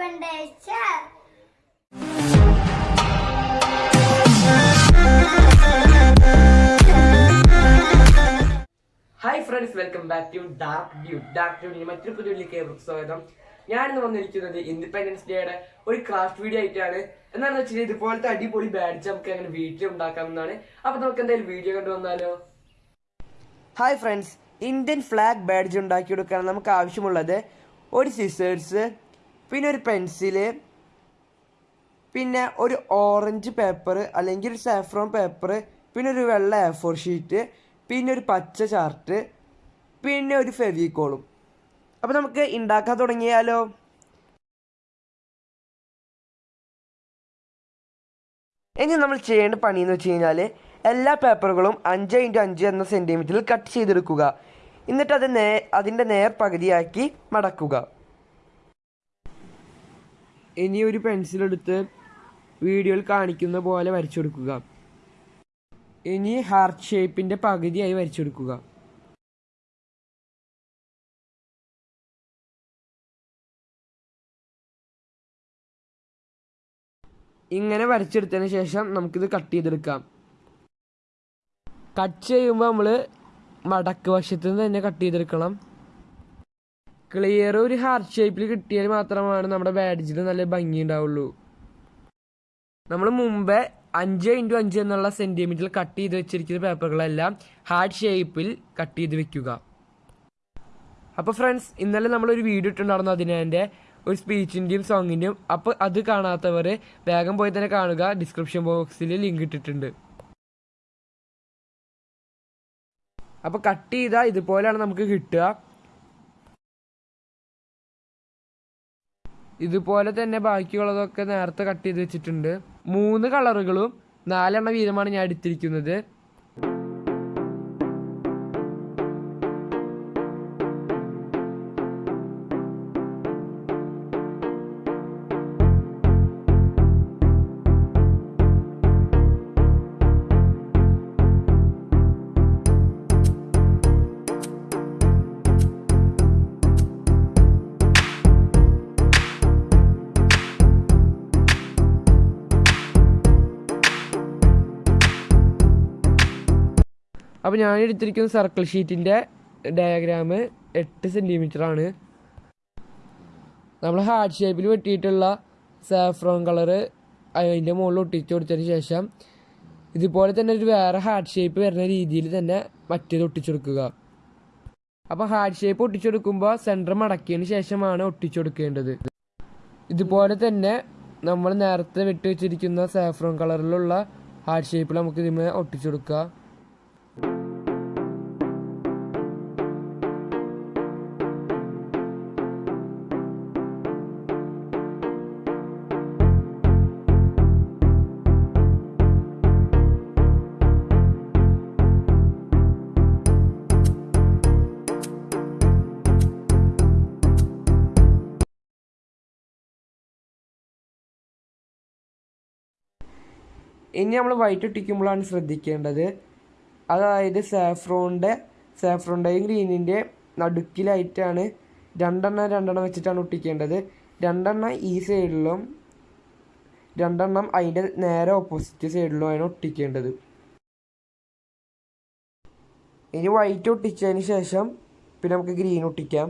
Independence. Hi friends welcome back to dark dew dark ഡ്യൂഡിന് മറ്റൊരു പുതിയ ഏവർക്കും സ്വാഗതം. ഞാനിന്ന് വന്നിരിക്കുന്നത് ഇൻഡിപെൻഡൻസ് ഡേയുടെ ഒരു ക്രാഫ്റ്റ് വീഡിയോ ആയിട്ടാണ്. എന്താണെന്ന് വെച്ചാൽ ഇതുപോലത്തെ അടിപൊളി ബാഡ്ജ് നമുക്ക് അങ്ങനെ വീട്ടിൽ ഉണ്ടാക്കാമെന്നാണ് അപ്പൊ നമുക്ക് എന്തായാലും വീഡിയോ കണ്ടു വന്നാലോ? Hi friends Indian flag badge ഉണ്ടാക്കിയെടുക്കാൻ നമുക്ക് ആവശ്യമുള്ളത് ഒരു സിസേഴ്സ് പിന്നെ ഒരു പെൻസിൽ പിന്നെ ഒരു ഓറഞ്ച് പേപ്പർ അല്ലെങ്കിൽ ഒരു സാഫ്രോൺ പേപ്പർ പിന്നെ ഒരു വെള്ള എ ഫോർ ഷീറ്റ് പിന്നെ ഒരു പച്ച ചാർട്ട് പിന്നെ ഒരു ഫെവിക്കോളും. അപ്പോൾ നമുക്ക് ഉണ്ടാക്കാൻ തുടങ്ങിയാലോ? ഇനി നമ്മൾ ചെയ്യേണ്ട പണി എന്ന് വെച്ച് കഴിഞ്ഞാൽ എല്ലാ പേപ്പറുകളും അഞ്ച് ഇന്റു അഞ്ച് എന്ന സെന്റിമീറ്ററിൽ കട്ട് ചെയ്തെടുക്കുക. എന്നിട്ട് അത് നേ അതിന്റെ നേർ പകുതിയാക്കി മടക്കുക. ഇനി ഒരു പെൻസിൽ എടുത്ത് വീഡിയോയിൽ കാണിക്കുന്ന പോലെ വരച്ചെടുക്കുക ഇനി ഹാർട്ട് ഷേപ്പിന്റെ പകുതിയായി വരച്ചെടുക്കുക ഇങ്ങനെ വരച്ചെടുത്തതിന് ശേഷം നമുക്കിത് കട്ട് ചെയ്തെടുക്കാം. കട്ട് ചെയ്യുമ്പോൾ നമ്മൾ മടക്ക് വശത്ത് നിന്ന് തന്നെ കട്ട് ചെയ്തെടുക്കണം. ക്ലിയർ ഒരു ഹാർട്ട് ഷേപ്പിൽ കിട്ടിയാൽ മാത്രമാണ് നമ്മുടെ ബാഡ്ജിൽ നല്ല ഭംഗി ഉണ്ടാവുള്ളൂ. നമ്മൾ മുമ്പേ അഞ്ച് ഇന്റു അഞ്ച് എന്നുള്ള സെന്റിമീറ്ററിൽ കട്ട് ചെയ്ത് വെച്ചിരിക്കുന്ന പേപ്പറുകളെല്ലാം ഹാർട്ട് ഷേപ്പിൽ കട്ട് ചെയ്ത് വെക്കുക. അപ്പോൾ ഫ്രണ്ട്സ് ഇന്നലെ നമ്മളൊരു വീഡിയോ ഇട്ടുണ്ടായിരുന്നു അതിനെ ഒരു സ്പീച്ചിന്റെയും സോങ്ങിന്റെയും അപ്പോൾ അത് കാണാത്തവർ വേഗം പോയി തന്നെ കാണുക. ഡിസ്ക്രിപ്ഷൻ ബോക്സിൽ ലിങ്ക് ഇട്ടിട്ടുണ്ട്. അപ്പോൾ കട്ട് ചെയ്താൽ ഇതുപോലെയാണ് നമുക്ക് കിട്ടുക. ഇതുപോലെ തന്നെ ബാക്കിയുള്ളതൊക്കെ നേരത്തെ കട്ട് ചെയ്ത് വെച്ചിട്ടുണ്ട്. മൂന്ന് കളറുകളും നാലെണ്ണ വീതമാണ് ഞാൻ എടുത്തിരിക്കുന്നത്. അപ്പോൾ ഞാൻ എടുത്തിരിക്കുന്ന സർക്കിൾ ഷീറ്റിന്റെ ഡയഗ്രാം എട്ട് സെന്റിമീറ്റർ ആണ്. നമ്മൾ ഹാർട്ട് ഷേപ്പിൽ വെട്ടിയിട്ടുള്ള സാഫ്രോൺ കളറ് അതിന്റെ മുകളിൽ ഒട്ടിച്ചു കൊടുത്തതിന് ശേഷം ഇതുപോലെ തന്നെ ഒരു വേറെ ഹാർട്ട് ഷേപ്പ് വരുന്ന രീതിയിൽ തന്നെ മറ്റേത് ഒട്ടിച്ചെടുക്കുക അപ്പോൾ ഹാർട്ട് ഷേപ്പ് ഒട്ടിച്ചെടുക്കുമ്പോൾ സെന്റർ മടക്കിയതിന് ശേഷമാണ് ഒട്ടിച്ചെടുക്കേണ്ടത് ഇതുപോലെ തന്നെ നമ്മൾ നേരത്തെ വെട്ടി വെച്ചിരിക്കുന്ന സാഫ്രോൺ കളറിലുള്ള ഹാർട്ട് ഷേപ്പിൽ നമുക്ക് ഇതിന് ഒട്ടിച്ചു ഇനി നമ്മൾ വൈറ്റ് ഒട്ടിക്കുമ്പോഴാണ് ശ്രദ്ധിക്കേണ്ടത്. അതായത് സാഫ്രോണിന്റെ സാഫ്രോണിന്റെയും ഗ്രീനിന്റെ നടുക്കിലായിട്ടാണ് രണ്ടെണ്ണം രണ്ടെണ്ണം വെച്ചിട്ടാണ് ഒട്ടിക്കേണ്ടത്. രണ്ടെണ്ണം ഈ സൈഡിലും രണ്ടെണ്ണം അതിന്റെ നേരെ ഓപ്പോസിറ്റ് സൈഡിലും ആണ് ഒട്ടിക്കേണ്ടത്. ഇനി വൈറ്റ് ഒട്ടിച്ചതിന് ശേഷം പിന്നെ നമുക്ക് ഗ്രീൻ ഒട്ടിക്കാം.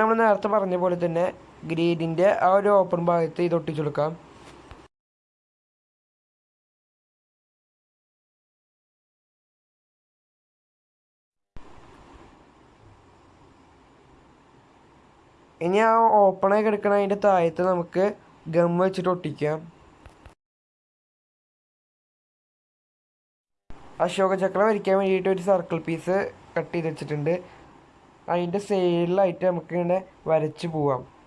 നമ്മൾ നേരത്തെ പറഞ്ഞ പോലെ തന്നെ ഗ്രീഡിന്റെ ആ ഒരു ഓപ്പൺ ഭാഗത്ത് ഇത് ഒട്ടിച്ചു കൊടുക്കാം. ഇനി ആ ഓപ്പണായി കിടക്കണ അതിന്റെ താഴത്ത് നമുക്ക് ഗം വെച്ചിട്ട് ഒട്ടിക്കാം. അശോക ചക്രം വരയ്ക്കാൻ വേണ്ടിയിട്ട് ഒരു സർക്കിൾ പീസ് കട്ട് ചെയ്ത് വെച്ചിട്ടുണ്ട്. അതിന്റെ സൈഡിലായിട്ട് നമുക്കിങ്ങനെ വരച്ച് പോവാം.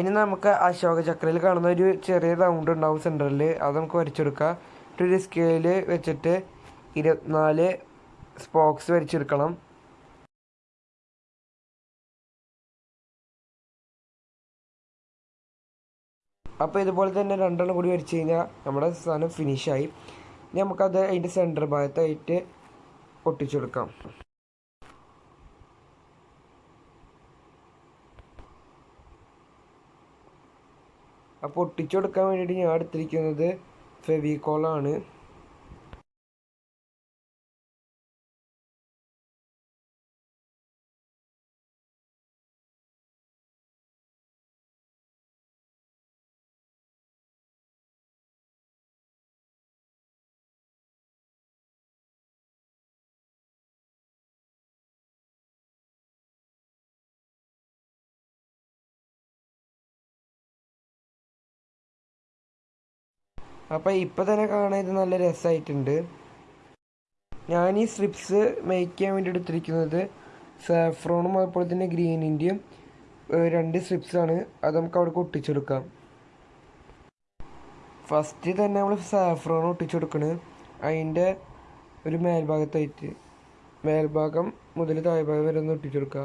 ഇനി നമുക്ക് അശോക ചക്രയിൽ കാണുന്ന ഒരു ചെറിയ റൗണ്ട് ഉണ്ടാവും സെന്ററിൽ അത് നമുക്ക് വരച്ചെടുക്കാം. ഒരു സ്കെയിൽ വെച്ചിട്ട് ഇരുപത്തിനാല് സ്പോക്സ് വരച്ചെടുക്കണം. അപ്പോൾ ഇതുപോലെ തന്നെ രണ്ടെണ്ണം കൂടി വരച്ച് കഴിഞ്ഞാൽ നമ്മുടെ സാധനം ഫിനിഷായി നമുക്കത് അതിന്റെ സെന്റർ ഭാഗത്തായിട്ട് ഒട്ടിച്ചു അപ്പോൾ ഒട്ടിച്ചു കൊടുക്കാൻ വേണ്ടിയിട്ട് ഞാൻ എടുത്തിരിക്കുന്നത് ഫെവിക്കോളാണ് അപ്പോൾ ഇപ്പോൾ തന്നെ കാണാൻ ഇത് നല്ല രസമായിട്ടുണ്ട് ഞാൻ ഈ സ്ട്രിപ്സ് മേക്ക് ചെയ്യാൻ വേണ്ടി എടുത്തിരിക്കുന്നത് സാഫ്രോണും അതുപോലെ തന്നെ ഗ്രീനിന്റെയും രണ്ട് സ്ട്രിപ്സാണ് അത് നമുക്ക് അവിടെ ഒട്ടിച്ചെടുക്കാം. ഫസ്റ്റ് തന്നെ നമ്മൾ സാഫ്രോൺ ഒട്ടിച്ചെടുക്കണ്. അതിന്റെ ഒരു മേൽഭാഗത്തായിട്ട് മേൽഭാഗം മുതൽ താഴ്ഭാഗം വരെ ഒന്ന് ഒട്ടിച്ചെടുക്കുക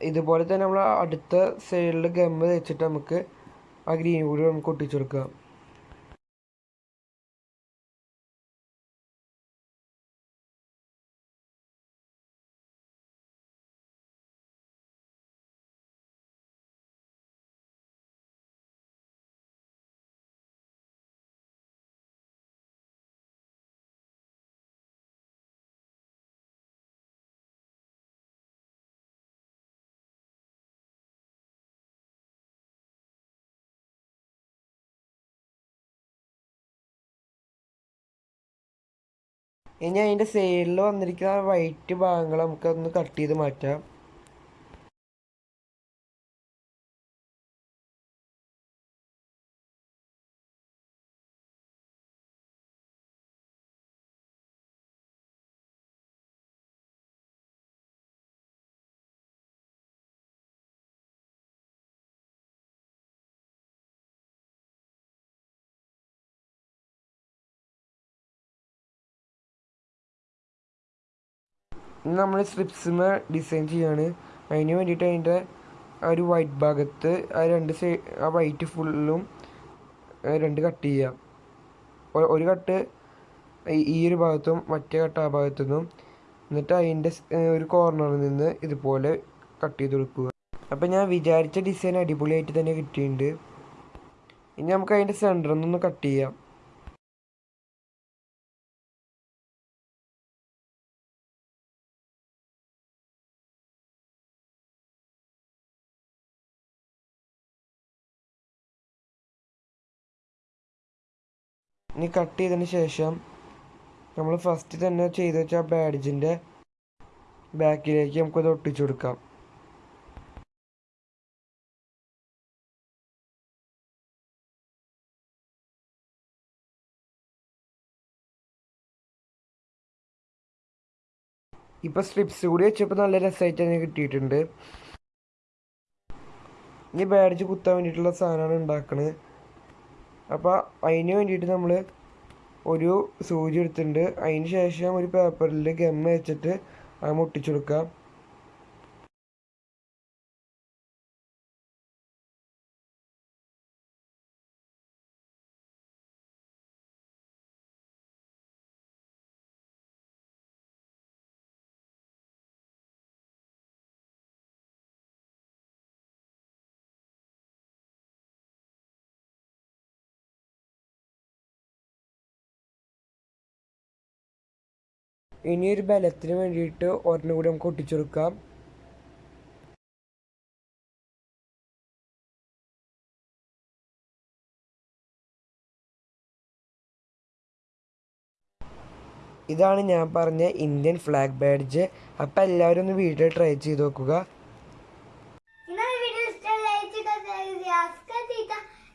ഇതുപോലെ തന്നെ നമ്മൾ അടുത്ത സൈഡിൽ ഗമ്മ് വെച്ചിട്ട് നമുക്ക് ആ ഗ്രീൻ കൂടി നമുക്ക് ഒട്ടിച്ചു ഇനി അതിന്റെ സൈഡിൽ വന്നിരിക്കുന്ന വൈറ്റ് ഭാഗങ്ങൾ നമുക്കൊന്ന് കട്ട് ചെയ്ത് മാറ്റാം. ഇനി നമ്മൾ സ്ട്രിപ്സിമ ഡിസൈൻ ചെയ്യാണ്. അതിന് വേണ്ടിയിട്ട് അതിന്റെ ആ ഒരു വൈറ്റ് ഭാഗത്ത് ആ രണ്ട് സൈ ആ വൈറ്റ് ഫുള്ളും രണ്ട് കട്ട് ചെയ്യാം. ഒ- ഒരു കട്ട് ഈ- ഒരു ഭാഗത്തും മറ്റേ കട്ട് ആ ഭാഗത്തു നിന്നും എന്നിട്ട് അതിന്റെ ഒരു കോർണറിൽ നിന്ന് ഇതുപോലെ കട്ട് ചെയ്ത് കൊടുക്കുക. അപ്പം ഞാൻ വിചാരിച്ച ഡിസൈൻ അടിപൊളിയായിട്ട് തന്നെ കിട്ടിയിട്ടുണ്ട്. ഇനി നമുക്ക് അതിന്റെ സെന്ററിൽ നിന്ന് കട്ട് ചെയ്യാം. ഇനി കട്ട് ചെയ്തതിന് ശേഷം നമ്മൾ ഫസ്റ്റ് തന്നെ ചെയ്ത് വെച്ച ബാഡ്ജിന്റെ ബാക്കിലേക്ക് നമുക്കത് ഒട്ടിച്ചു കൊടുക്കാം. ഇപ്പൊ സ്ട്രിപ്സ് കൂടി വെച്ചപ്പോൾ നല്ല രസമായിട്ട് തന്നെ കിട്ടിയിട്ടുണ്ട്. ഇനി ബാഡ്ജ് കുത്താൻ വേണ്ടിയിട്ടുള്ള സാധനമാണ് ഉണ്ടാക്കണത്. അപ്പോൾ അതിന് വേണ്ടിയിട്ട് നമ്മൾ ഒരു സൂചി എടുത്തിട്ടുണ്ട്. അതിന് ശേഷം ഒരു പേപ്പറിൽ ഗമ്മ വെച്ചിട്ട് അത് മുട്ടിച്ചു കൊടുക്കാം ഇനി ഒരു ബലത്തിന് വേണ്ടിയിട്ട് ഒരെണ്ണം കൂടി നമുക്ക് ഒട്ടിച്ചു കൊടുക്കാം. ഇതാണ് ഞാൻ പറഞ്ഞ ഇന്ത്യൻ ഫ്ലാഗ് ബാഡ്ജ് അപ്പം എല്ലാവരും ഒന്ന് വീട്ടിൽ ട്രൈ ചെയ്ത് നോക്കുക. ഇന്നത്തെ വീഡിയോ ഇഷ്ടം ലൈക്ക് ചെയ്താൽ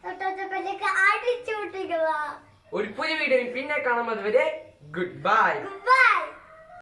തൊട്ടടുത്ത അടിച്ചു വിട്ടിരിക്കുക ഒരു പുതിയ വീഡിയോ പിന്നെ കാണാം അതുവരെ ഗുഡ് ബൈ